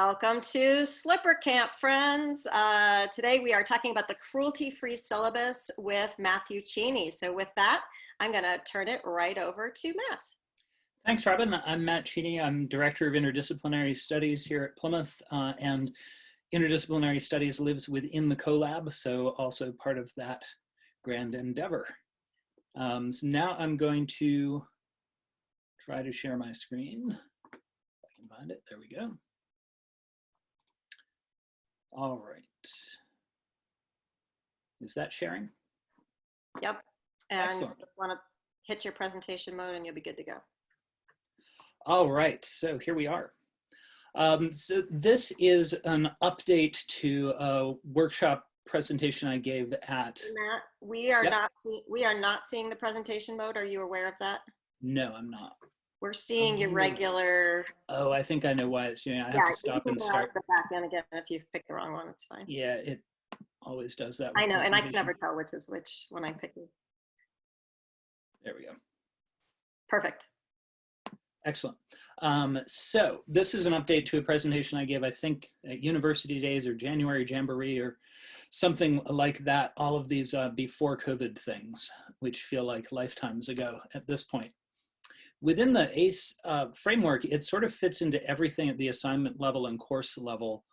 Welcome to Slipper Camp, friends. Uh, today we are talking about the cruelty-free syllabus with Matthew Cheney. So with that, I'm gonna turn it right over to Matt. Thanks, Robin. I'm Matt Cheney. I'm Director of Interdisciplinary Studies here at Plymouth, uh, and Interdisciplinary Studies lives within the CoLab, so also part of that grand endeavor. Um, so now I'm going to try to share my screen. If I can find it, there we go. All right. Is that sharing? Yep. And Excellent. just wanna hit your presentation mode and you'll be good to go. All right, so here we are. Um, so this is an update to a workshop presentation I gave at, Matt, we are Yep. not, see- we are not seeing the presentation mode. Are you aware of that? no, I'm not. We're seeing your Oh. regular, Oh, I think I know why it's doing. I have yeah, to stop and start. the back end again if you pick the wrong one, it's fine. Yeah, it always does that. I know, and I can never tell which is which when I pick it. There we go. Perfect. Excellent. Um, so this is an update to a presentation I gave, I think, at University Days or January Jamboree or something like that. All of these uh, before COVID things, which feel like lifetimes ago at this point. Within the ACE uh, framework, it sort of fits into everything at the assignment level and course level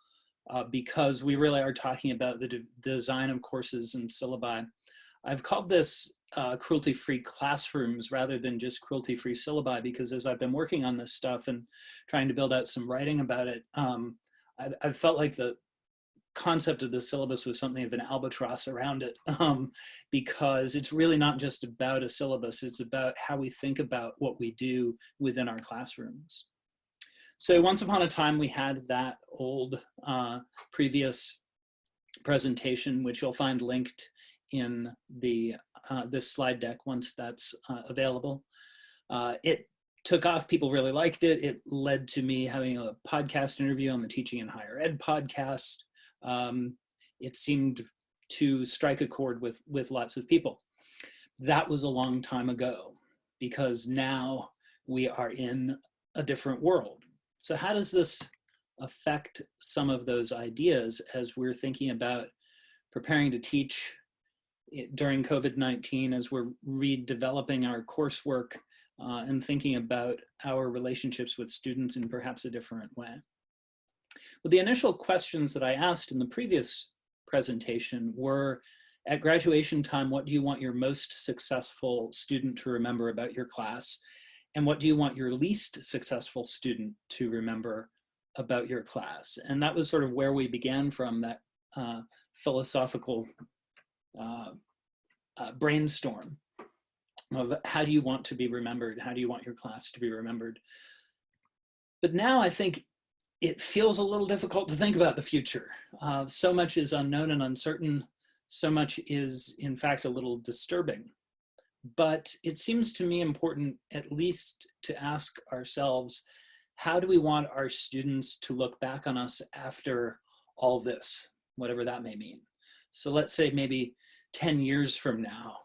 uh, because we really are talking about the de design of courses and syllabi. I've called this uh, cruelty-free classrooms rather than just cruelty-free syllabi because as I've been working on this stuff and trying to build out some writing about it, um, I, I felt like the concept of the syllabus was something of an albatross around it um, because it's really not just about a syllabus, it's about how we think about what we do within our classrooms. So once upon a time we had that old uh, previous presentation, which you'll find linked in the uh, this slide deck once that's uh, available. Uh, it took off, people really liked it. It led to me having a podcast interview on the Teaching in Higher Ed podcast. Um, it seemed to strike a chord with, with lots of people. That was a long time ago because now we are in a different world. So how does this affect some of those ideas as we're thinking about preparing to teach during COVID-19 as we're redeveloping our coursework uh, and thinking about our relationships with students in perhaps a different way. Well, the initial questions that I asked in the previous presentation were, at graduation time, what do you want your most successful student to remember about your class? And what do you want your least successful student to remember about your class? And that was sort of where we began from that uh, philosophical uh, uh, brainstorm of how do you want to be remembered? How do you want your class to be remembered? But now I think it feels a little difficult to think about the future. Uh, so much is unknown and uncertain. So much is in fact a little disturbing. But it seems to me important at least to ask ourselves, how do we want our students to look back on us after all this, whatever that may mean? So let's say maybe 10 years from now,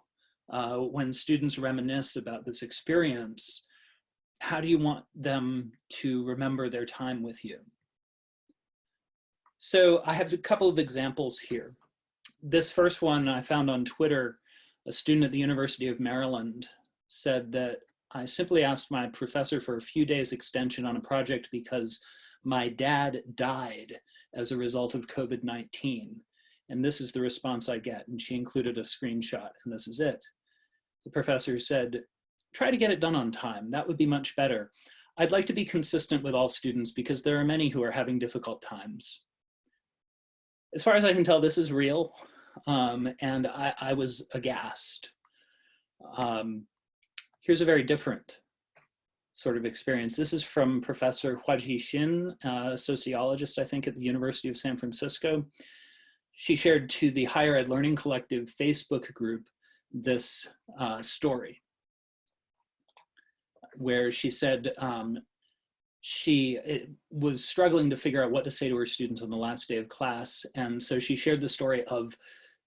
uh, when students reminisce about this experience, how do you want them to remember their time with you? So I have a couple of examples here. This first one I found on Twitter, a student at the University of Maryland said that I simply asked my professor for a few days extension on a project because my dad died as a result of COVID-19. And this is the response I get. And she included a screenshot and this is it. The professor said, try to get it done on time. That would be much better. I'd like to be consistent with all students because there are many who are having difficult times. As far as I can tell, this is real. Um, and I, I, was aghast. Um, here's a very different sort of experience. This is from Professor Hwaji Shin, a sociologist, I think, at the University of San Francisco. She shared to the Higher Ed Learning Collective Facebook group this uh, story where she said um, she was struggling to figure out what to say to her students on the last day of class. And so she shared the story of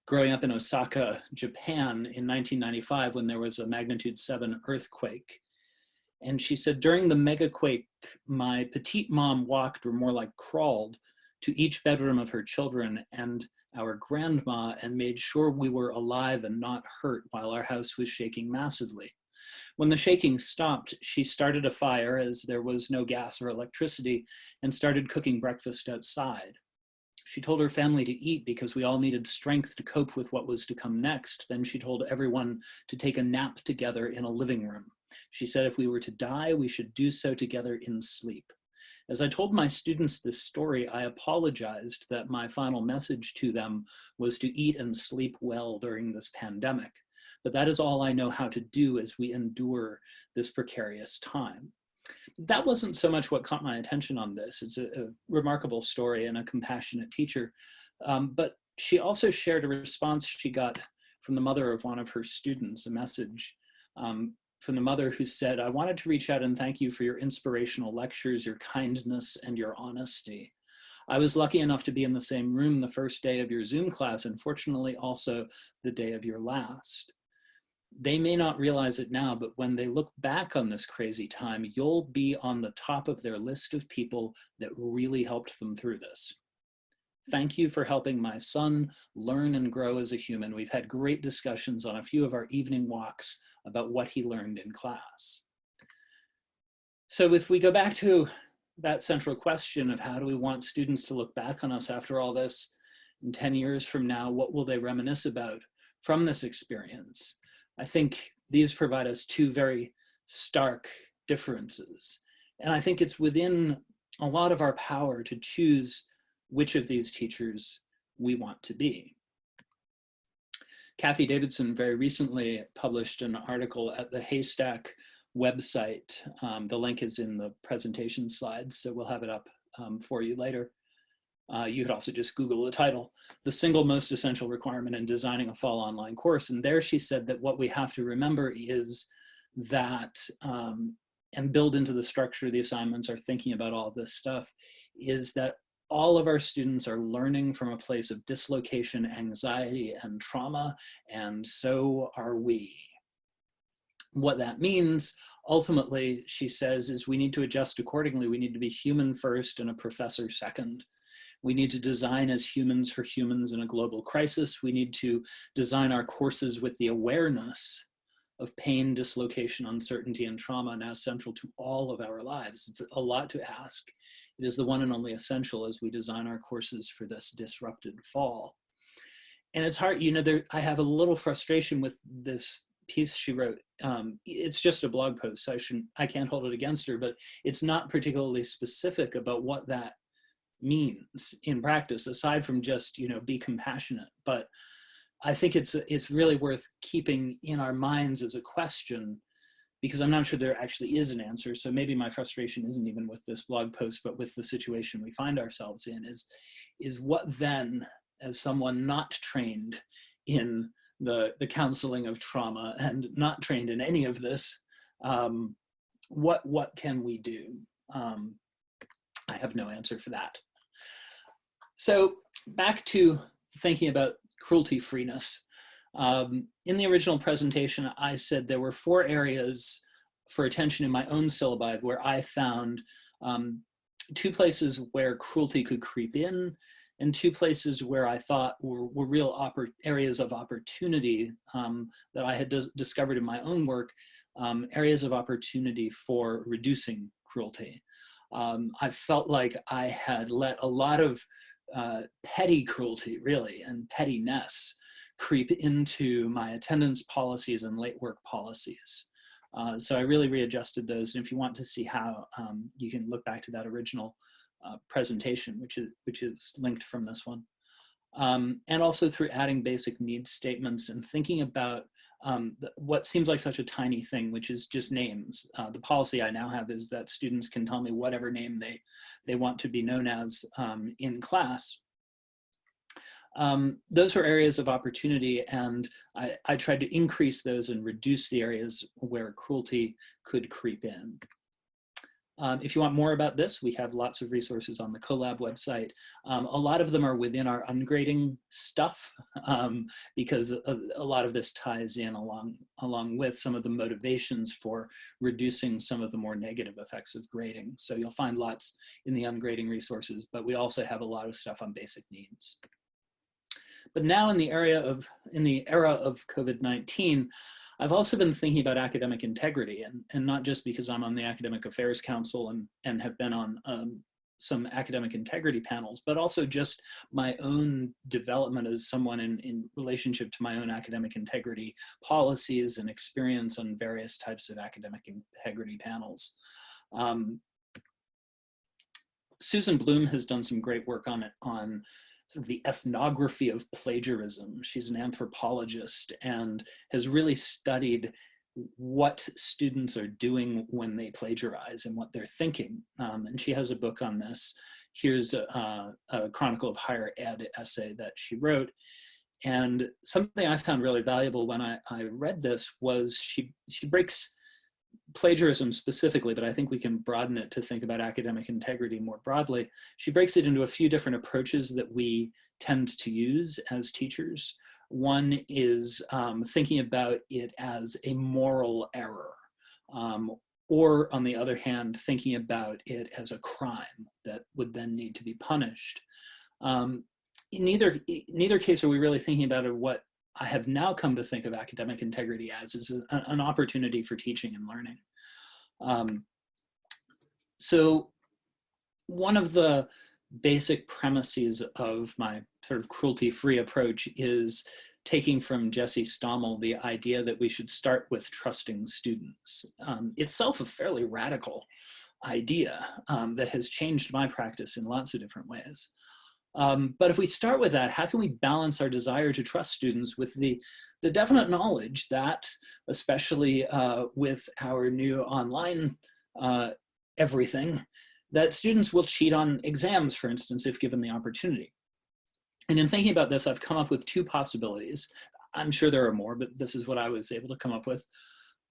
growing up in Osaka, Japan in 1995 when there was a magnitude seven earthquake. And she said during the megaquake my petite mom walked, or more like crawled, to each bedroom of her children and our grandma and made sure we were alive and not hurt while our house was shaking massively. When the shaking stopped, she started a fire as there was no gas or electricity and started cooking breakfast outside. She told her family to eat because we all needed strength to cope with what was to come next. Then she told everyone to take a nap together in a living room. She said if we were to die, we should do so together in sleep. As I told my students this story, I apologized that my final message to them was to eat and sleep well during this pandemic. But that is all I know how to do as we endure this precarious time. That wasn't so much what caught my attention on this. It's a, a remarkable story and a compassionate teacher. Um, but she also shared a response she got from the mother of one of her students, a message um, from the mother who said, I wanted to reach out and thank you for your inspirational lectures, your kindness, and your honesty. I was lucky enough to be in the same room the first day of your Zoom class, and fortunately also the day of your last. They may not realize it now, but when they look back on this crazy time, you'll be on the top of their list of people that really helped them through this. Thank you for helping my son learn and grow as a human. We've had great discussions on a few of our evening walks about what he learned in class. So if we go back to that central question of how do we want students to look back on us after all this, in 10 years from now, what will they reminisce about from this experience? I think these provide us two very stark differences. And I think it's within a lot of our power to choose which of these teachers we want to be. Cathy Davidson very recently published an article at the HASTAC website. Um, the link is in the presentation slides, so we'll have it up um, for you later. Uh, you could also just Google the title, the single most essential requirement in designing a fall online course. And there she said that what we have to remember is that, um, and build into the structure of the assignments are thinking about all this stuff, is that all of our students are learning from a place of dislocation, anxiety, and trauma, and so are we. What that means, ultimately, she says, is we need to adjust accordingly. We need to be human first and a professor second. We need to design as humans for humans in a global crisis. We need to design our courses with the awareness of pain, dislocation, uncertainty, and trauma now central to all of our lives. It's a lot to ask. It is the one and only essential as we design our courses for this disrupted fall. And it's hard, you know, there, I have a little frustration with this piece she wrote. Um, it's just a blog post, so I, shouldn't, I can't hold it against her, but it's not particularly specific about what that means in practice, aside from just, you know, be compassionate. But I think it's it's really worth keeping in our minds as a question because I'm not sure there actually is an answer. So maybe my frustration isn't even with this blog post, but with the situation we find ourselves in is, is what then, as someone not trained in the, the counseling of trauma and not trained in any of this, um, what, what can we do? Um, I have no answer for that. So back to thinking about cruelty freeness. Um, in the original presentation, I said there were four areas for attention in my own syllabi where I found um, two places where cruelty could creep in and two places where I thought were, were real areas of opportunity um, that I had dis discovered in my own work, um, areas of opportunity for reducing cruelty. Um, I felt like I had let a lot of uh, petty cruelty, really, and pettiness creep into my attendance policies and late work policies. Uh, so I really readjusted those. And if you want to see how, um, you can look back to that original uh, presentation, which is, which is linked from this one. Um, and also through adding basic needs statements and thinking about um, the, what seems like such a tiny thing, which is just names. Uh, the policy I now have is that students can tell me whatever name they, they want to be known as um, in class. Um, those were areas of opportunity and I, I, tried to increase those and reduce the areas where cruelty could creep in. Um, if you want more about this, we have lots of resources on the CoLab website. Um, a lot of them are within our ungrading stuff um, because a, a, lot of this ties in along, along with some of the motivations for reducing some of the more negative effects of grading. So you'll find lots in the ungrading resources, but we also have a lot of stuff on basic needs. But now in the area of, in the era of COVID-19, I've also been thinking about academic integrity and, and not just because I'm on the Academic Affairs Council and, and have been on um, some academic integrity panels, but also just my own development as someone in, in relationship to my own academic integrity policies and experience on various types of academic integrity panels. Um, Susan Blum has done some great work on it on sort of the ethnography of plagiarism. She's an anthropologist and has really studied what students are doing when they plagiarize and what they're thinking. Um, and she has a book on this. Here's a, a, Chronicle of Higher Ed essay that she wrote. And something I found really valuable when I, I read this was she, she breaks plagiarism specifically, but I think we can broaden it to think about academic integrity more broadly. She breaks it into a few different approaches that we tend to use as teachers. One is um, thinking about it as a moral error, um, or on the other hand, thinking about it as a crime that would then need to be punished. Um, in neither, neither case are we really thinking about what I have now come to think of academic integrity as is an opportunity for teaching and learning. Um, so one of the basic premises of my sort of cruelty-free approach is taking from Jesse Stommel the idea that we should start with trusting students. Um, itself a fairly radical idea um, that has changed my practice in lots of different ways. Um, but if we start with that, how can we balance our desire to trust students with the, the definite knowledge that, especially uh, with our new online uh, everything, that students will cheat on exams, for instance, if given the opportunity. And in thinking about this, I've come up with two possibilities. I'm sure there are more, but this is what I was able to come up with.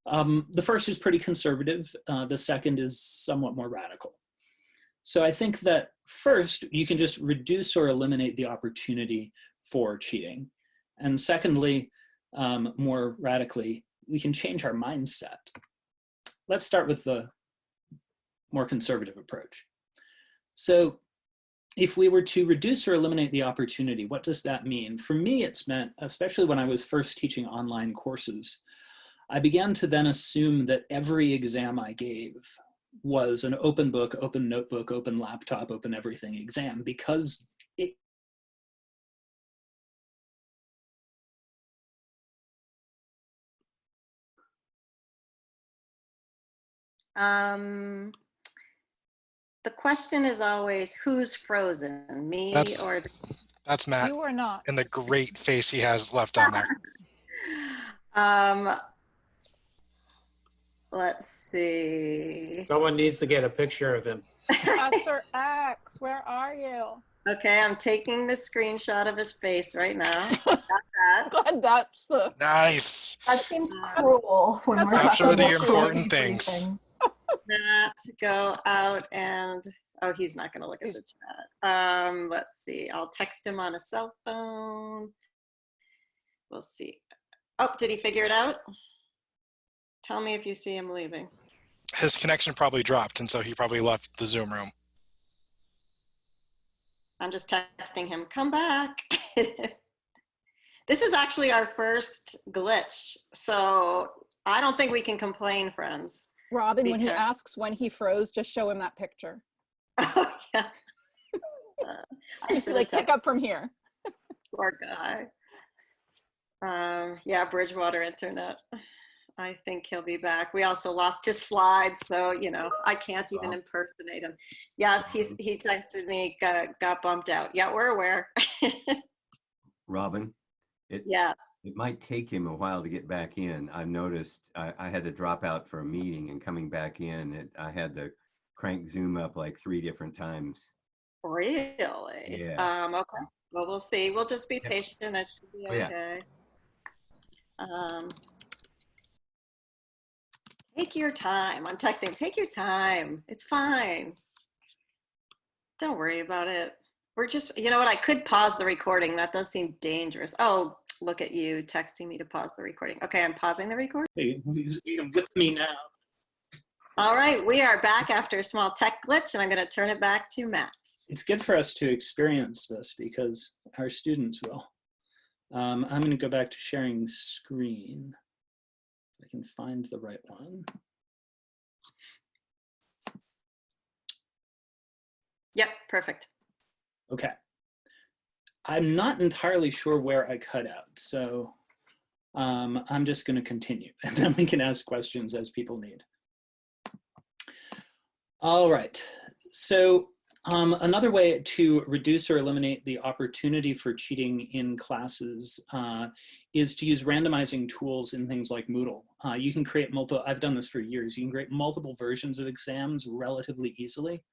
Um, the first is pretty conservative. Uh, the second is somewhat more radical. So I think that first, you can just reduce or eliminate the opportunity for cheating. And secondly, um, more radically, we can change our mindset. Let's start with the more conservative approach. So if we were to reduce or eliminate the opportunity, what does that mean? For me, it's meant, especially when I was first teaching online courses, I began to then assume that every exam I gave was an open book, open notebook, open laptop, open everything exam because it Um, the question is always who's frozen, me That's- or the That's Matt You are not. and the great face he has left on there. um let's see. Someone needs to get a picture of him. Professor X, where are you? Okay, I'm taking the screenshot of his face right now. That. Glad that's the. Nice. That seems cruel when That's we're not After the important cruelty-free things. That go out and oh, he's not gonna look at the chat. Um, let's see. I'll text him on a cell phone. We'll see. Oh, did he figure it out? Tell me if you see him leaving. His connection probably dropped, and so he probably left the Zoom room. I'm just texting him, come back. this is actually our first glitch, so I don't think we can complain, friends. Robin, when he asks when he froze, just show him that picture. Oh, yeah. Uh, I should like pick up from here. Poor guy. Um, yeah, Bridgewater Internet. I think he'll be back. We also lost his slides, so you know I can't even Wow. impersonate him. Yes, he's he texted me, got, got bumped out. Yeah, we're aware. Robin, it, yes. it might take him a while to get back in. I've noticed I, I had to drop out for a meeting and coming back in, it, I had to crank Zoom up like three different times. Really? Yeah. Um, okay. Well, we'll see. We'll just be patient. It should be Oh, yeah. okay. Um, Take your time. I'm texting. Take your time. It's fine. Don't worry about it. We're just, you know what? I could pause the recording. That does seem dangerous. Oh, look at you texting me to pause the recording. Okay, I'm pausing the recording. Hey, he's- you can whip me now. All right, we are back after a small tech glitch, and I'm going to turn it back to Matt. It's good for us to experience this because our students will. Um, I'm going to go back to sharing screen. I can find the right one. Yep, perfect. Okay. I'm not entirely sure where I cut out, so um, I'm just going to continue, and then we can ask questions as people need. All right, so um, another way to reduce or eliminate the opportunity for cheating in classes uh, is to use randomizing tools in things like Moodle. Uh, you can create multiple, I've done this for years, you can create multiple versions of exams relatively easily.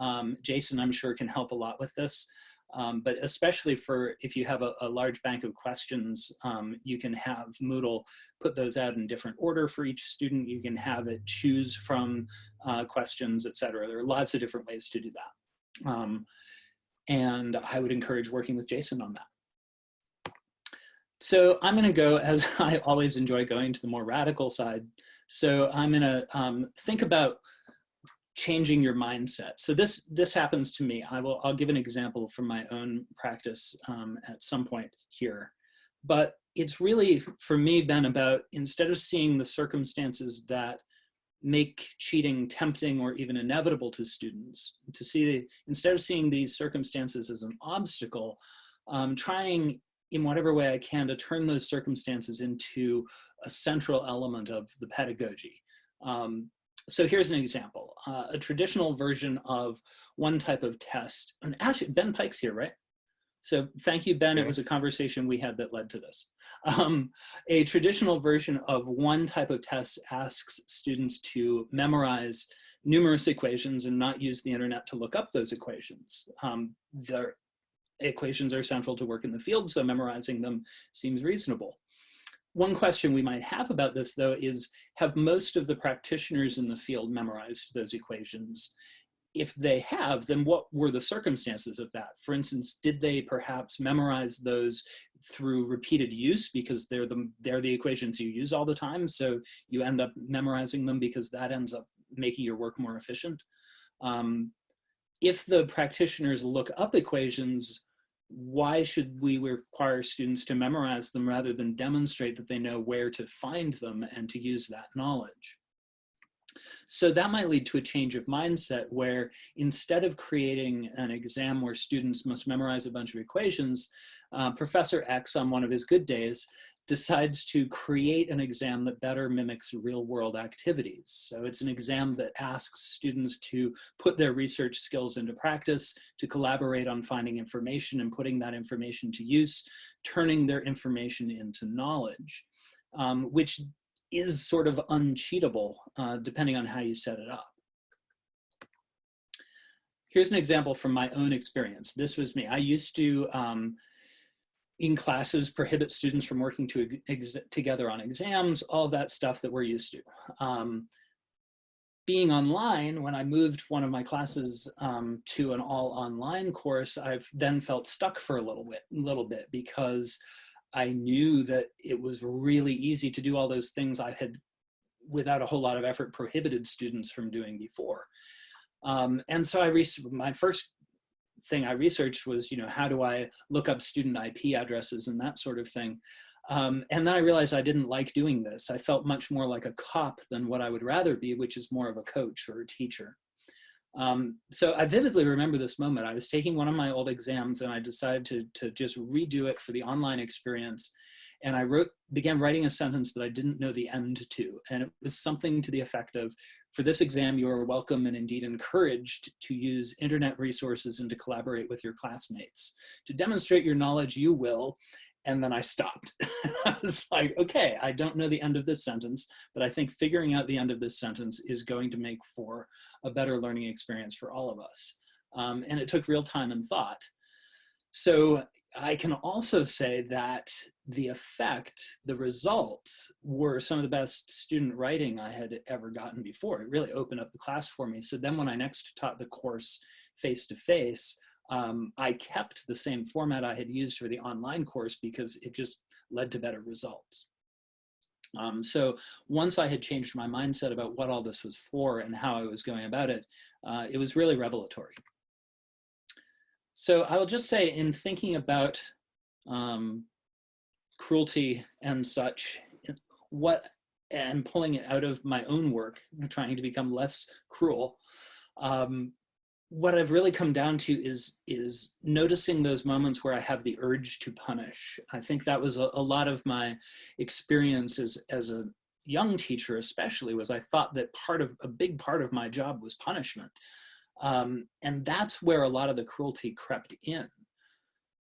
Um, Jason, I'm sure, can help a lot with this. Um, but especially for if you have a, a large bank of questions, um, you can have Moodle put those out in different order for each student. You can have it choose from uh, questions, et cetera. There are lots of different ways to do that. Um, and I would encourage working with Jason on that. So I'm going to go, as I always enjoy going to the more radical side. So I'm going to um, think about changing your mindset. So this this happens to me. I will I'll give an example from my own practice um, at some point here, but it's really for me been about instead of seeing the circumstances that make cheating tempting or even inevitable to students, to see instead of seeing these circumstances as an obstacle, um, trying in whatever way I can to turn those circumstances into a central element of the pedagogy. Um, so here's an example, uh, a traditional version of one type of test. And actually, Ben Pike's here, right? So thank you, Ben. It was a conversation we had that led to this. Um, a traditional version of one type of test asks students to memorize numerous equations and not use the internet to look up those equations. Um, the equations are central to work in the field, so memorizing them seems reasonable. One question we might have about this, though, is have most of the practitioners in the field memorized those equations? If they have, then what were the circumstances of that? For instance, did they perhaps memorize those through repeated use because they're the, they're the equations you use all the time, so you end up memorizing them because that ends up making your work more efficient? Um, if the practitioners look up equations why should we require students to memorize them rather than demonstrate that they know where to find them and to use that knowledge? So that might lead to a change of mindset where instead of creating an exam where students must memorize a bunch of equations, uh, Professor X on one of his good days decides to create an exam that better mimics real world activities. So it's an exam that asks students to put their research skills into practice, to collaborate on finding information and putting that information to use, turning their information into knowledge, um, which is sort of uncheatable uh, depending on how you set it up. Here's an example from my own experience. This was me. I used to um, in classes prohibit students from working to together on exams, all that stuff that we're used to. Um, being online, when I moved one of my classes um, to an all online course, I've then felt stuck for a little bit, little bit because I knew that it was really easy to do all those things I had, without a whole lot of effort, prohibited students from doing before. Um, and so I, my first thing I researched was, you know, how do I look up student IP addresses and that sort of thing. Um, and then I realized I didn't like doing this. I felt much more like a cop than what I would rather be, which is more of a coach or a teacher. Um, so I vividly remember this moment. I was taking one of my old exams and I decided to, to just redo it for the online experience. And I wrote, began writing a sentence that I didn't know the end to. And it was something to the effect of, for this exam, you are welcome and indeed encouraged to use internet resources and to collaborate with your classmates. To demonstrate your knowledge, you will. And then I stopped. I was like, okay, I don't know the end of this sentence, but I think figuring out the end of this sentence is going to make for a better learning experience for all of us. Um, and it took real time and thought. So I can also say that the effect, the results were some of the best student writing I had ever gotten before. It really opened up the class for me. So then when I next taught the course face to face, um, I kept the same format I had used for the online course because it just led to better results. Um, so once I had changed my mindset about what all this was for and how I was going about it, uh, it was really revelatory. So I will just say in thinking about um, cruelty and such, what and pulling it out of my own work, trying to become less cruel, um, what I've really come down to is is noticing those moments where I have the urge to punish. I think that was a, a lot of my experience as, as a young teacher especially was I thought that part of a big part of my job was punishment. Um, and that's where a lot of the cruelty crept in.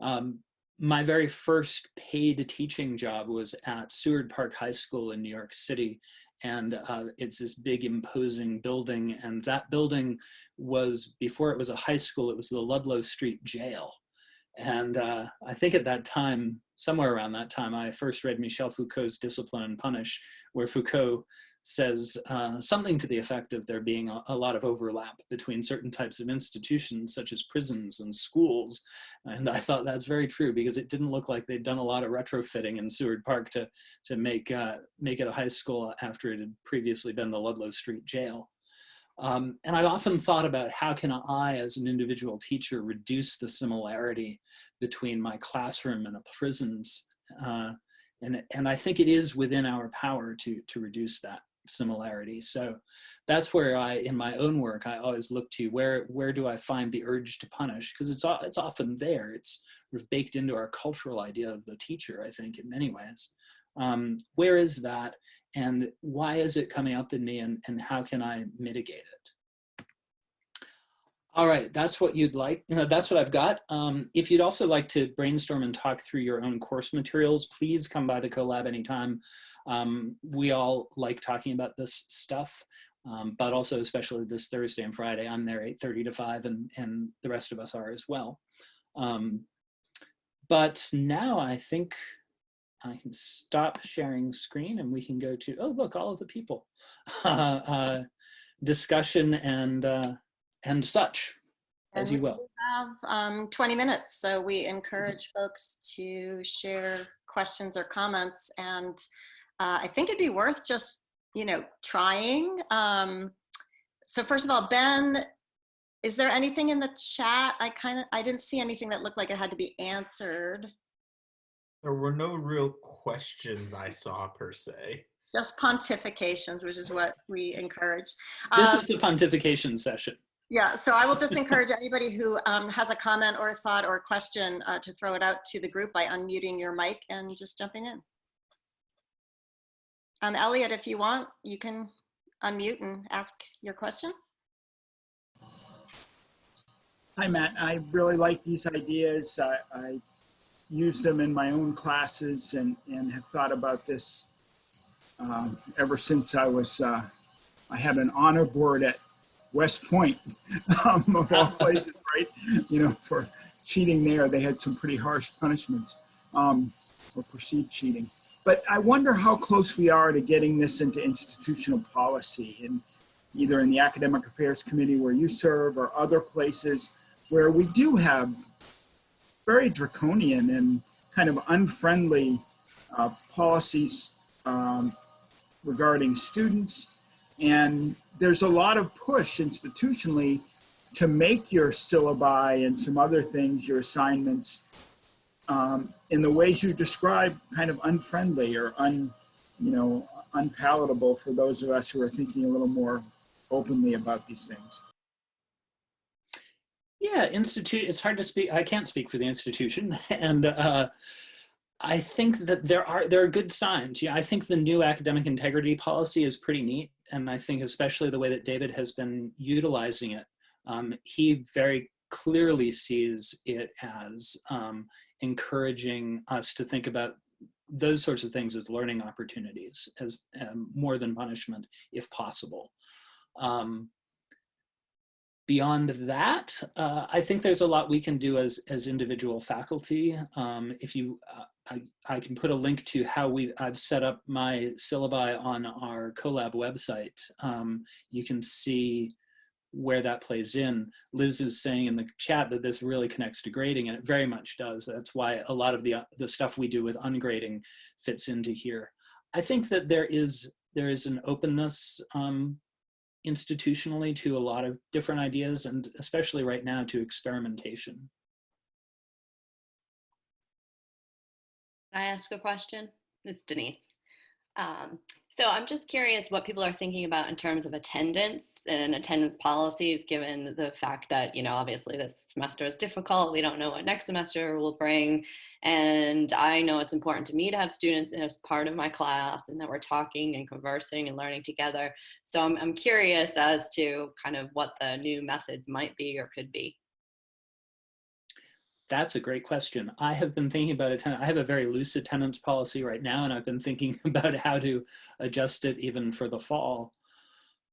Um, my very first paid teaching job was at Seward Park High School in New York City. And uh, it's this big imposing building. And that building was before it was a high school it was the ludlow street jail. And uh, i think at that time somewhere around that time i first read michel foucault's discipline and punish where foucault says uh, something to the effect of there being a, a, lot of overlap between certain types of institutions such as prisons and schools. And i thought that's very true because it didn't look like they'd done a lot of retrofitting in seward park to to make uh, make it a high school after it had previously been the ludlow street jail. Um, and I've often thought about how can I, as an individual teacher, reduce the similarity between my classroom and a prison's, uh, and and I think it is within our power to to reduce that similarity. So that's where I, in my own work, I always look to where where do I find the urge to punish? Because it's it's often there. It's baked into our cultural idea of the teacher. I think in many ways. Um, where is that, and why is it coming up in me, and and how can I mitigate it? All right, that's what you'd like. You know, that's what I've got. Um, if you'd also like to brainstorm and talk through your own course materials, please come by the CoLab anytime. Um, we all like talking about this stuff, um, but also especially this Thursday and Friday, I'm there 8.30 to 5 and, and the rest of us are as well. Um, but now I think I can stop sharing screen and we can go to, oh, look, all of the people. uh, discussion and, uh, and such, as you will. we have um, 20 minutes, so we encourage folks to share questions or comments. And uh, I think it'd be worth just, you know, trying. Um, so first of all, Ben, is there anything in the chat? I kind of, I didn't see anything that looked like it had to be answered. There were no real questions I saw per se. Just pontifications, which is what we encourage. This Um, is the pontification session. Yeah, so I will just encourage anybody who um, has a comment or a thought or a question uh, to throw it out to the group by unmuting your mic and just jumping in. Um, Elliot, if you want, you can unmute and ask your question. Hi, Matt. I really like these ideas. I, I use them in my own classes and, and have thought about this um, ever since I was, uh, I had an honor board at West Point, um, of all places, right? You know, for cheating there, they had some pretty harsh punishments um, for perceived cheating. But I wonder how close we are to getting this into institutional policy and either in the Academic Affairs Committee where you serve or other places where we do have very draconian and kind of unfriendly uh, policies um, regarding students. And there's a lot of push institutionally to make your syllabi and some other things, your assignments, um, in the ways you describe, kind of unfriendly or un, you know, unpalatable for those of us who are thinking a little more openly about these things. Yeah, institute. It's hard to speak. I can't speak for the institution, and uh, I think that there are there are good signs. Yeah, I think the new academic integrity policy is pretty neat, and I think especially the way that David has been utilizing it. Um, he very clearly sees it as um, encouraging us to think about those sorts of things as learning opportunities, as um, more than punishment, if possible. Um, beyond that, uh, I think there's a lot we can do as, as individual faculty. Um, if you, uh, I, I can put a link to how we I've set up my syllabi on our CoLab website. Um, you can see where that plays in. Liz is saying in the chat that this really connects to grading, and it very much does. That's why a lot of the the stuff we do with ungrading fits into here. I think that there is there is an openness um, institutionally to a lot of different ideas, and especially right now to experimentation. I ask a question? It's Denise. Um, so I'm just curious what people are thinking about in terms of attendance and attendance policies, given the fact that, you know, obviously this semester is difficult. We don't know what next semester will bring. And I know it's important to me to have students as part of my class and that we're talking and conversing and learning together. So I'm, I'm curious as to kind of what the new methods might be or could be. That's a great question. I have been thinking about attendance. I have a very loose attendance policy right now, and I've been thinking about how to adjust it even for the fall.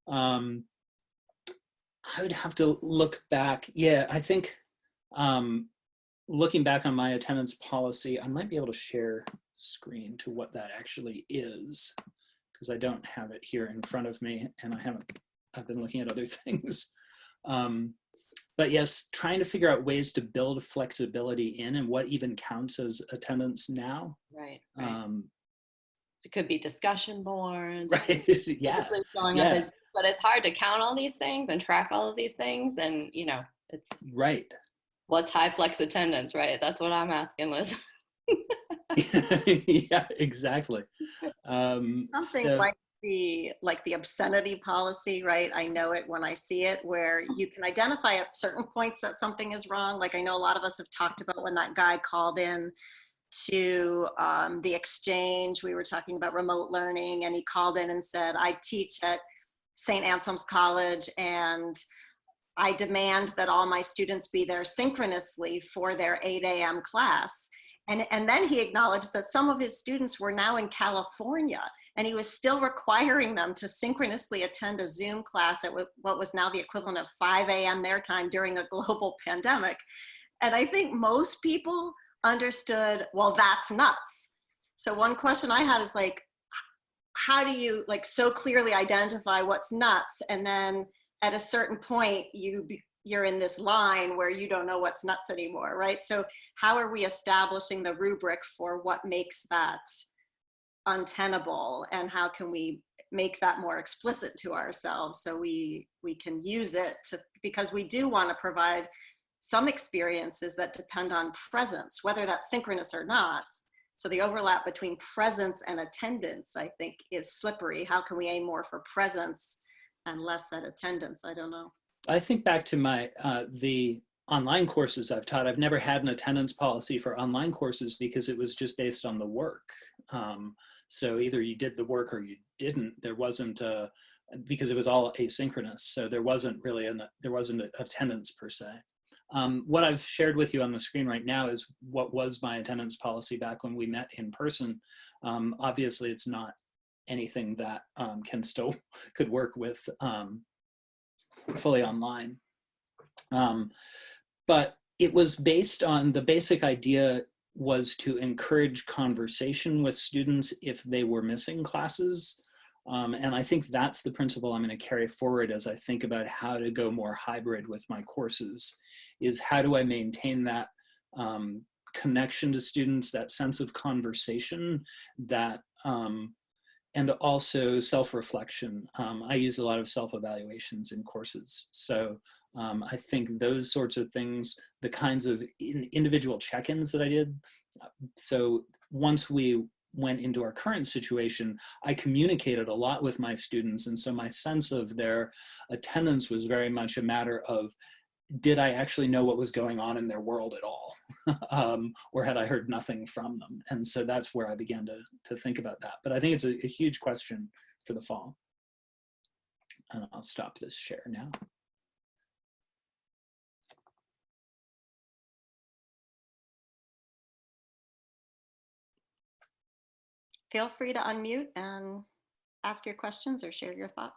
Um, I would have to look back. Yeah, I think um, looking back on my attendance policy, I might be able to share screen to what that actually is because I don't have it here in front of me and I haven't, I've been looking at other things. Um, but yes, trying to figure out ways to build flexibility in and what even counts as attendance now. Right. right. Um, it could be discussion boards. right. yeah. typically Showing yeah. up as, but it's hard to count all these things and track all of these things. And, you know, it's Right. what's high flex attendance, right? That's what I'm asking, Liz. yeah, exactly. Um, Something so- like the like the obscenity policy, right? I know it when I see it, where you can identify at certain points that something is wrong. Like I know a lot of us have talked about when that guy called in to um, the exchange. We were talking about remote learning, and he called in and said, "I teach at St. Anselm's College, and I demand that all my students be there synchronously for their 8 a.m. class." And, and then he acknowledged that some of his students were now in California and he was still requiring them to synchronously attend a Zoom class at what was now the equivalent of 5 a.m. their time during a global pandemic. And I think most people understood, well, that's nuts. So one question I had is like, how do you like so clearly identify what's nuts? And then at a certain point, you you're in this line where you don't know what's nuts anymore, right? So how are we establishing the rubric for what makes that untenable? And how can we make that more explicit to ourselves so we we can use it to because we do want to provide some experiences that depend on presence whether that's synchronous or not. So the overlap between presence and attendance i think is slippery. How can we aim more for presence and less at attendance? I don't know I think back to my uh, the online courses I've taught. I've never had an attendance policy for online courses because it was just based on the work. Um, so either you did the work or you didn't. There wasn't a because it was all asynchronous. So there wasn't really an there wasn't an attendance per se. Um, what I've shared with you on the screen right now is what was my attendance policy back when we met in person. Um, obviously, it's not anything that um, can still could work with um, fully online. Um, but it was based on the basic idea was to encourage conversation with students if they were missing classes. Um, and I think that's the principle I'm going to carry forward as I think about how to go more hybrid with my courses, is how do I maintain that um, connection to students, that sense of conversation, that um, and also self-reflection. Um, I use a lot of self-evaluations in courses. So um, I think those sorts of things, the kinds of in individual check-ins that I did. So once we went into our current situation, I communicated a lot with my students. And so my sense of their attendance was very much a matter of, did I actually know what was going on in their world at all? um, or had I heard nothing from them? And so that's where I began to, to think about that. But I think it's a, a huge question for the fall. And I'll stop this share now. Feel free to unmute and ask your questions or share your thought.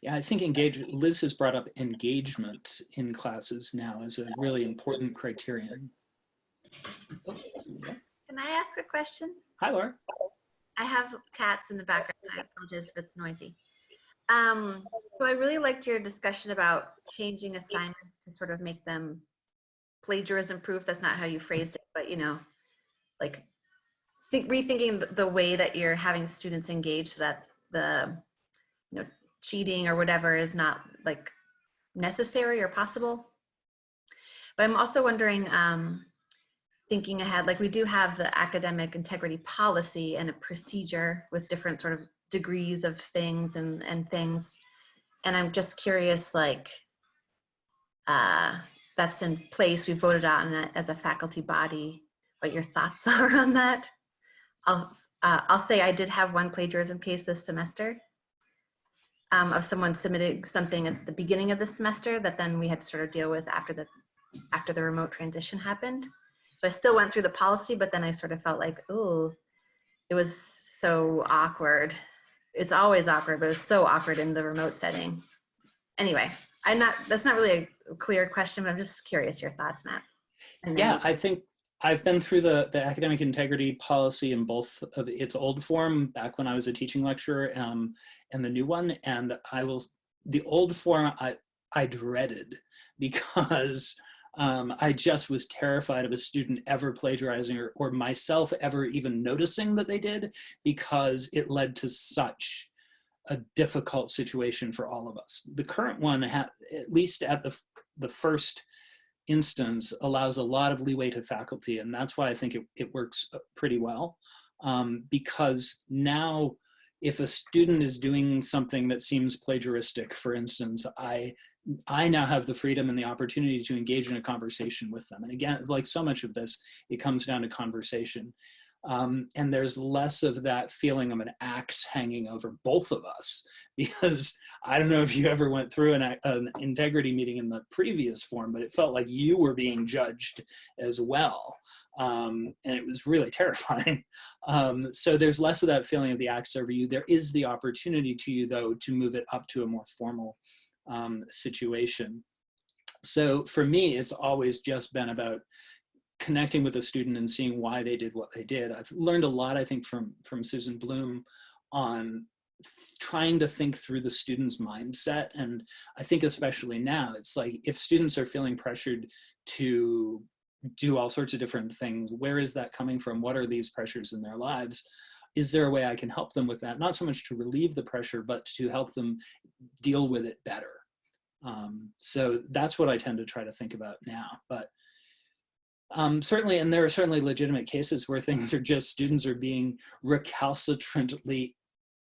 Yeah, I think engage. Liz has brought up engagement in classes now as a really important criterion. Can I ask a question? Hi, Laura. I have cats in the background. I apologize if it's noisy. Um, so I really liked your discussion about changing assignments to sort of make them plagiarism proof. That's not how you phrased it, but you know, like think, rethinking the- the way that you're having students engage so that the, you know, cheating or whatever is not like necessary or possible. But I'm also wondering, um, thinking ahead, like we do have the academic integrity policy and a procedure with different sort of degrees of things and, and things. And I'm just curious, like, uh, that's in place, we voted on it as a faculty body, what your thoughts are on that. I'll, uh, I'll say I did have one plagiarism case this semester um, of someone submitting something at the beginning of the semester that then we had to sort of deal with after the after the remote transition happened. So I still went through the policy, but then I sort of felt like, oh, it was so awkward. It's always awkward, but it was so awkward in the remote setting. Anyway, I'm not, that's not really a clear question, but I'm just curious your thoughts, Matt. Yeah, I think I've been through the, the academic integrity policy in both of its old form back when I was a teaching lecturer um, and the new one. And I will, the old form I, I dreaded because um, I just was terrified of a student ever plagiarizing or, or myself ever even noticing that they did because it led to such a difficult situation for all of us. The current one, at least at the, the first instance allows a lot of leeway to faculty and that's why I think it, it works uh, pretty well. Um, because now if a student is doing something that seems plagiaristic for instance I I now have the freedom and the opportunity to engage in a conversation with them. And again like so much of this it comes down to conversation um, and there's less of that feeling of an axe hanging over both of us because I don't know if you ever went through an, an, integrity meeting in the previous form, but it felt like you were being judged as well. Um, and it was really terrifying. Um, so there's less of that feeling of the axe over you. There is the opportunity to you though to move it up to a more formal um, situation. So for me, it's always just been about connecting with a student and seeing why they did what they did. I've learned a lot, I think, from, from Susan Blum on trying to think through the student's mindset. And I think especially now, it's like if students are feeling pressured to do all sorts of different things, where is that coming from? What are these pressures in their lives? Is there a way I can help them with that? Not so much to relieve the pressure, but to help them deal with it better. Um, so that's what I tend to try to think about now. But um, certainly, and there are certainly legitimate cases where things are just students are being recalcitrantly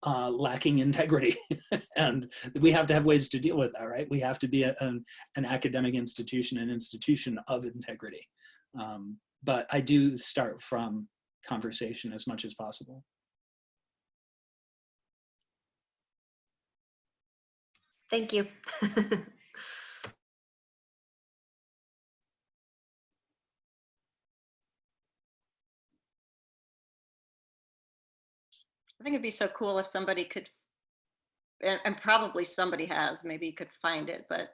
uh, lacking integrity. and we have to have ways to deal with that, right? We have to be a, an, an academic institution, an institution of integrity. Um, but I do start from conversation as much as possible. Thank you. I think it'd be so cool if somebody could, and, and probably somebody has, maybe you could find it, but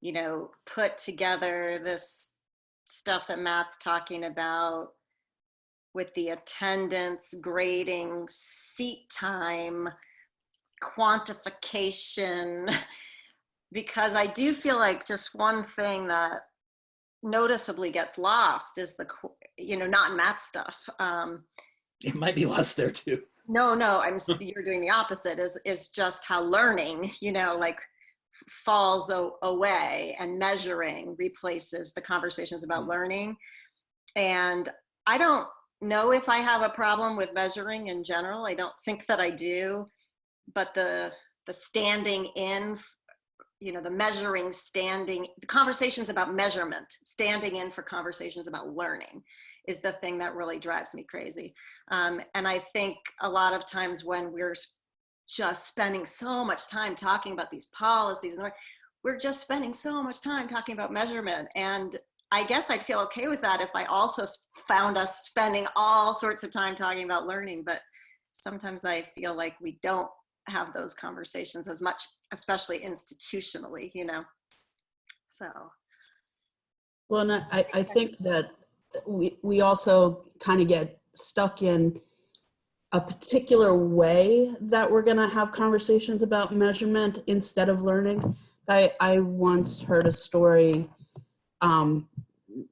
you know, put together this stuff that Matt's talking about with the attendance, grading, seat time, quantification, because I do feel like just one thing that noticeably gets lost is the, you know, not Matt stuff. Um, It might be lost there too. No, no, I'm, you're doing the opposite is, is just how learning, you know, like falls away and measuring replaces the conversations about mm. learning. And I don't know if I have a problem with measuring in general. I don't think that I do, but the, the standing in, you know, the measuring, standing, the conversations about measurement, standing in for conversations about learning is the thing that really drives me crazy. Um, and I think a lot of times when we're just spending so much time talking about these policies, and we're- just spending so much time talking about measurement. And I guess I'd feel okay with that if I also found us spending all sorts of time talking about learning. But sometimes I feel like we don't have those conversations as much, especially institutionally, you know? So, Well, and I, I think that we, we also kind of get stuck in a particular way that we're going to have conversations about measurement instead of learning. I, I once heard a story, um,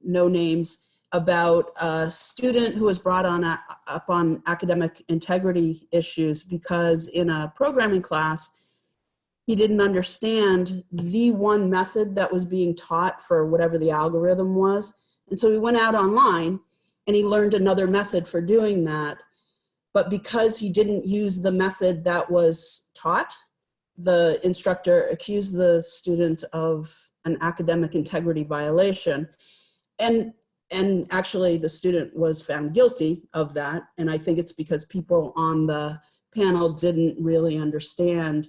no names, about a student who was brought on a, up on academic integrity issues because in a programming class, he didn't understand the one method that was being taught for whatever the algorithm was. And so he went out online and he learned another method for doing that. But because he didn't use the method that was taught, the instructor accused the student of an academic integrity violation. And, and actually the student was found guilty of that. And I think it's because people on the panel didn't really understand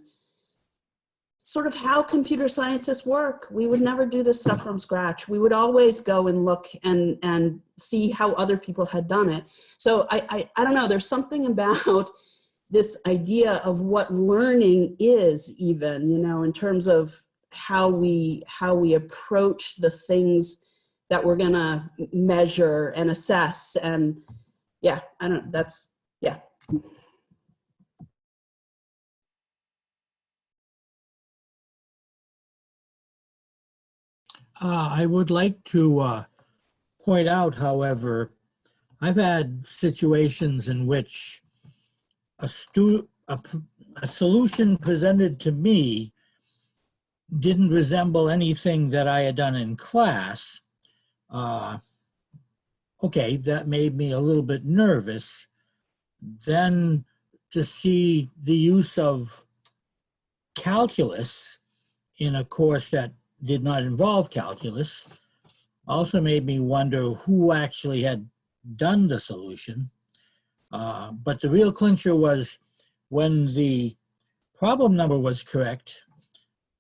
sort of how computer scientists work. We would never do this stuff from scratch. We would always go and look and, and see how other people had done it. So I, I, I don't know, there's something about this idea of what learning is even, you know, in terms of how we, how we approach the things that we're gonna measure and assess. And yeah, I don't, that's, yeah. Uh, I would like to uh, point out, however, I've had situations in which a stu a, a solution presented to me didn't resemble anything that I had done in class. Uh, okay, that made me a little bit nervous. Then to see the use of calculus in a course that did not involve calculus also made me wonder who actually had done the solution. Uh, but the real clincher was when the problem number was correct,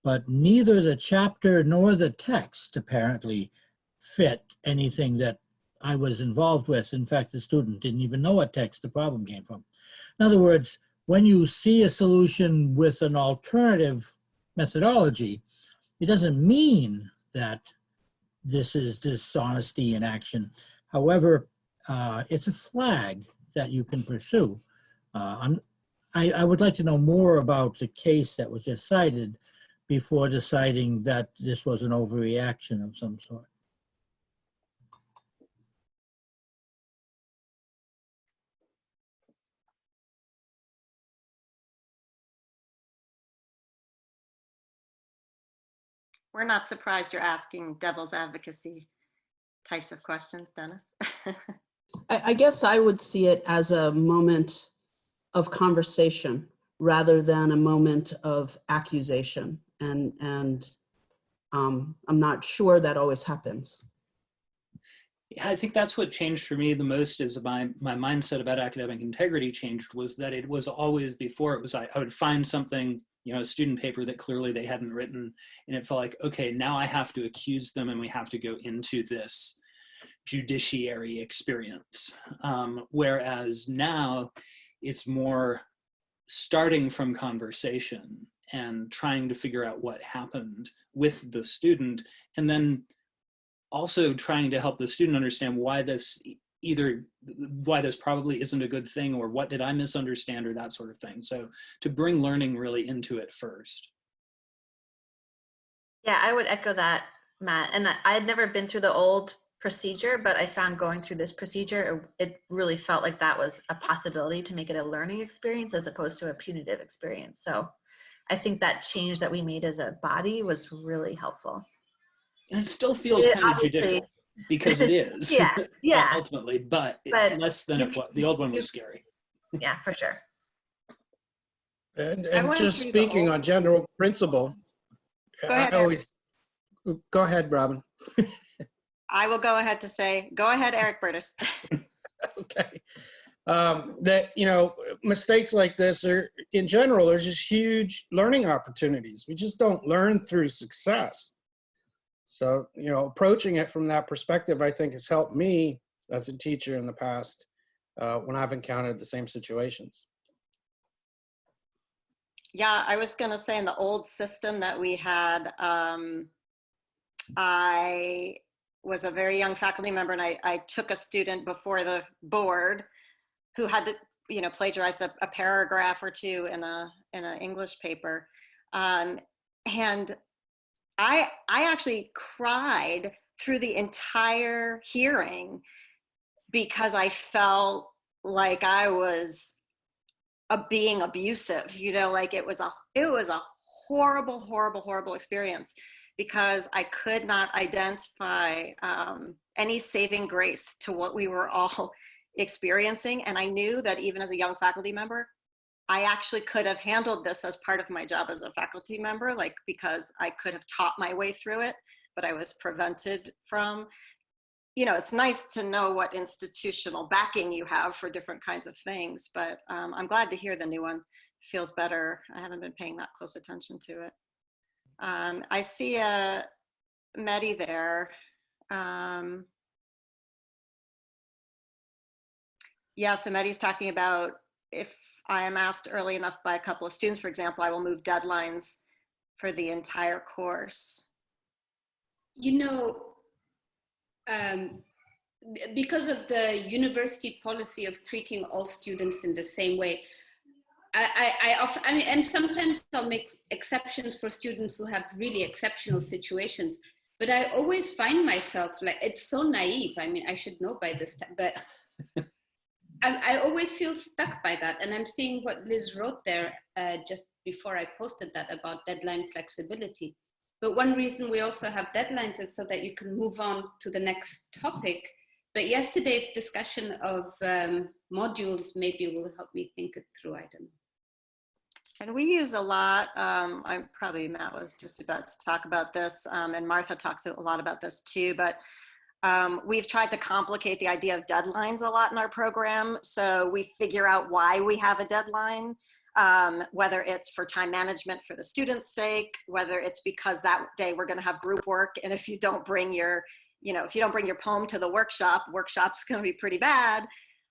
but neither the chapter nor the text apparently fit anything that I was involved with. In fact, the student didn't even know what text the problem came from. In other words, when you see a solution with an alternative methodology, it doesn't mean that this is dishonesty in action. However, uh, it's a flag that you can pursue. Uh, I, I would like to know more about the case that was just cited before deciding that this was an overreaction of some sort. We're not surprised you're asking devil's advocacy types of questions, Dennis. I, I guess I would see it as a moment of conversation rather than a moment of accusation. And, and um, I'm not sure that always happens. Yeah, I think that's what changed for me the most is my, my mindset about academic integrity changed was that it was always before it was, I, I would find something, you know, a student paper that clearly they hadn't written and it felt like, okay, now I have to accuse them and we have to go into this judiciary experience. Um, whereas now it's more starting from conversation and trying to figure out what happened with the student and then also trying to help the student understand why this either why this probably isn't a good thing or what did I misunderstand or that sort of thing. So to bring learning really into it first. Yeah, I would echo that, Matt. And I had never been through the old procedure, but I found going through this procedure, it really felt like that was a possibility to make it a learning experience as opposed to a punitive experience. So I think that change that we made as a body was really helpful. And it still feels It kind of judicial because it is Yeah, yeah, ultimately, but, it's But less than it was. The old one was scary. yeah, for sure. And, and just speaking whole- on general principle. Go I ahead, Eric. go ahead, Robin. I will go ahead to say, go ahead, Eric Burtis. Okay. Um, that, you know, mistakes like this are, in general, there's just huge learning opportunities. We just don't learn through success. So, you know, approaching it from that perspective, I think has helped me as a teacher in the past uh, when I've encountered the same situations. Yeah, I was gonna say in the old system that we had, um, I was a very young faculty member and I, I took a student before the board who had to, you know, plagiarize a, a paragraph or two in a, in an English paper. Um, and I, I actually cried through the entire hearing because I felt like I was a being abusive, you know, like it was a, it was a horrible, horrible, horrible experience because I could not identify um, any saving grace to what we were all experiencing. And I knew that even as a young faculty member, I actually could have handled this as part of my job as a faculty member, like because I could have taught my way through it, but I was prevented from. You know, it's nice to know what institutional backing you have for different kinds of things, but um, I'm glad to hear the new one feels better. I haven't been paying that close attention to it. Um, I see a Medi there. Um, yeah, so Medi's talking about if I am asked early enough by a couple of students, for example, I will move deadlines for the entire course. You know, um, because of the university policy of treating all students in the same way, I, I, I often, I mean, and sometimes I'll make exceptions for students who have really exceptional situations, but I always find myself like, it's so naive. I mean, I should know by this time, but I, I always feel stuck by that. And I'm seeing what Liz wrote there uh, just before I posted that about deadline flexibility. But one reason we also have deadlines is so that you can move on to the next topic. But yesterday's discussion of um, modules maybe will help me think it through. I don't know. And we use a lot, um, I'm probably Matt was just about to talk about this, um, and Martha talks a lot about this too, but um, we've tried to complicate the idea of deadlines a lot in our program. So we figure out why we have a deadline, um, whether it's for time management for the student's sake, whether it's because that day we're gonna have group work. And if you don't bring your, you know, if you don't bring your poem to the workshop, workshop's gonna be pretty bad.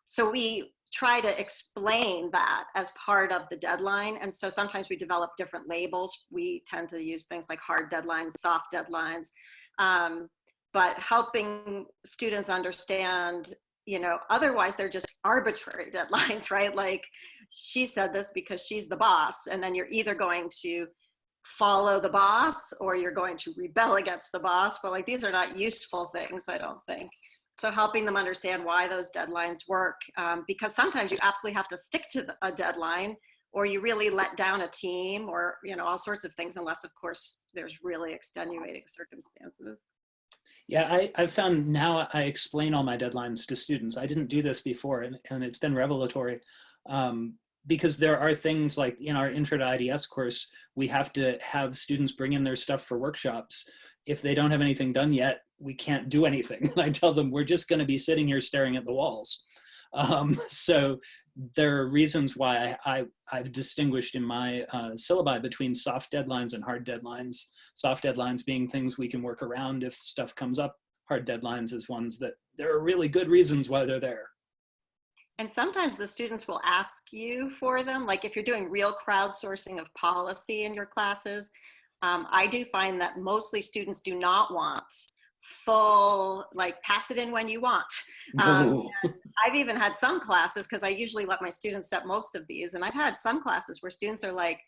So we try to explain that as part of the deadline. And so sometimes we develop different labels. We tend to use things like hard deadlines, soft deadlines. Um, but helping students understand you know otherwise they're just arbitrary deadlines right? Like she said this because she's the boss and then you're either going to follow the boss or you're going to rebel against the boss. But like these are not useful things i don't think. So helping them understand why those deadlines work um, because sometimes you absolutely have to stick to a deadline or you really let down a team or you know all sorts of things unless of course there's really extenuating circumstances Yeah, I, I've found now I explain all my deadlines to students. I didn't do this before, and, and it's been revelatory um, because there are things like in our Intro to IDS course, we have to have students bring in their stuff for workshops. If they don't have anything done yet, we can't do anything. I tell them we're just going to be sitting here staring at the walls. Um, so there are reasons why I, I, have distinguished in my uh, syllabi between soft deadlines and hard deadlines. Soft deadlines being things we can work around if stuff comes up. Hard deadlines is ones that there are really good reasons why they're there. And sometimes the students will ask you for them. Like if you're doing real crowdsourcing of policy in your classes, um, I do find that mostly students do not want full like pass it in when you want. Um, i've even had some classes because i usually let my students set most of these and i've had some classes where students are like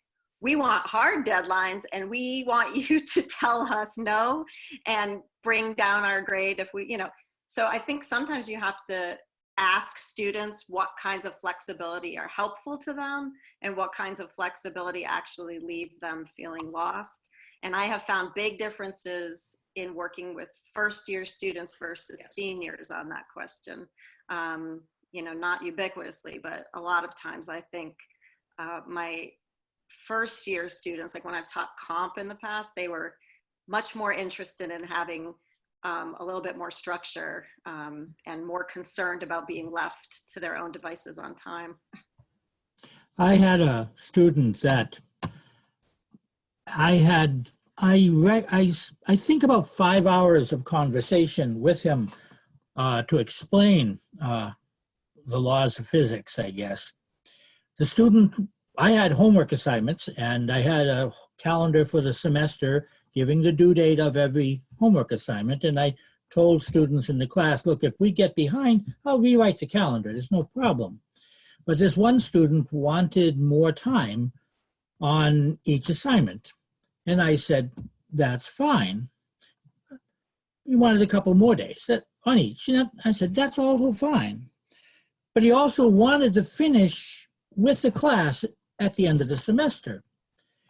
we want hard deadlines and we want you to tell us no and bring down our grade if we you know. So i think sometimes you have to ask students what kinds of flexibility are helpful to them and what kinds of flexibility actually leave them feeling lost. And i have found big differences in working with first year students versus yes. seniors on that question. Um, you know, not ubiquitously, but a lot of times I think uh, my first year students, like when I've taught comp in the past, they were much more interested in having um, a little bit more structure um, and more concerned about being left to their own devices on time. I had a student that I had I, I, I think about five hours of conversation with him uh, to explain uh, the laws of physics, I guess. The student I had homework assignments and I had a calendar for the semester giving the due date of every homework assignment. And I told students in the class, look, if we get behind, I'll rewrite the calendar. There's no problem. But this one student wanted more time on each assignment. And I said, that's fine. He wanted a couple more days that, on each. And I said, that's also fine. But he also wanted to finish with the class at the end of the semester.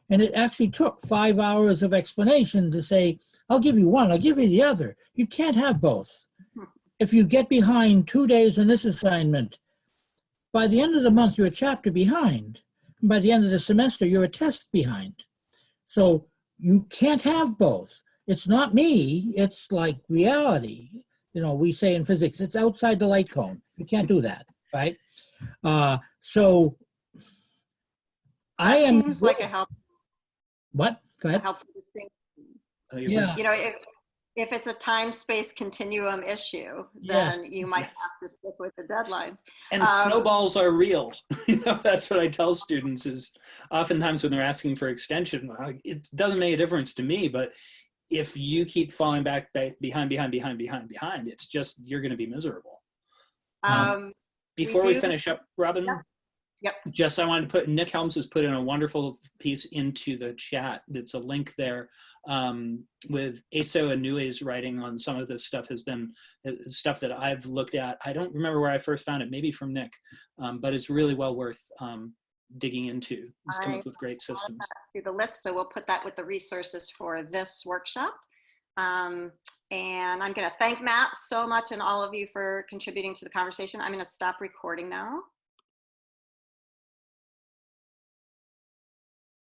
And it actually took five hours of explanation to say, I'll give you one, I'll give you the other. You can't have both. If you get behind two days on this assignment, by the end of the month, you're a chapter behind. And by the end of the semester, you're a test behind. So you can't have both. It's not me, it's like reality. You know, we say in physics, it's outside the light cone. You can't do that, right? Uh, so I am. Seems like a help, What? Go a ahead. helpful distinction. You- Yeah. You know, if, if it's a time-space continuum issue, Yes, then you might yes. have to stick with the deadlines. And Um, snowballs are real. you know, that's what I tell students is oftentimes when they're asking for extension, it doesn't make a difference to me, but if you keep falling back, behind, behind, behind, behind, behind, it's just, you're going to be miserable. Um, Um, Before we, do- finish up, Robin, Yep. Yep. just I wanted to put Nick Helms has put in a wonderful piece into the chat. That's a link there um, with Asao Inoue's writing on some of this stuff has been uh, stuff that I've looked at. I don't remember where I first found it, maybe from Nick, um, but it's really well worth um, digging into. He's come up with great systems. to the list, so we'll put that with the resources for this workshop. Um, and I'm going to thank Matt so much and all of you for contributing to the conversation. I'm going to stop recording now.